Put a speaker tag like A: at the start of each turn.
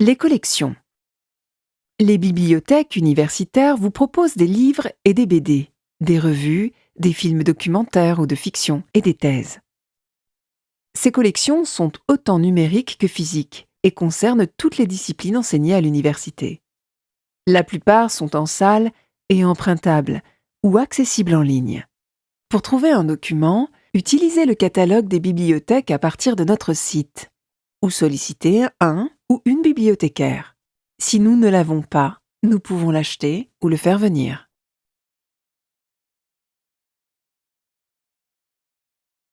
A: Les collections. Les bibliothèques universitaires vous proposent des livres et des BD, des revues, des films documentaires ou de fiction et des thèses. Ces collections sont autant numériques que physiques et concernent toutes les disciplines enseignées à l'université. La plupart sont en salle et empruntables ou accessibles en ligne. Pour trouver un document, utilisez le catalogue des bibliothèques à partir de notre site ou sollicitez un ou une bibliothécaire. Si nous ne l'avons pas, nous pouvons l'acheter ou le faire venir.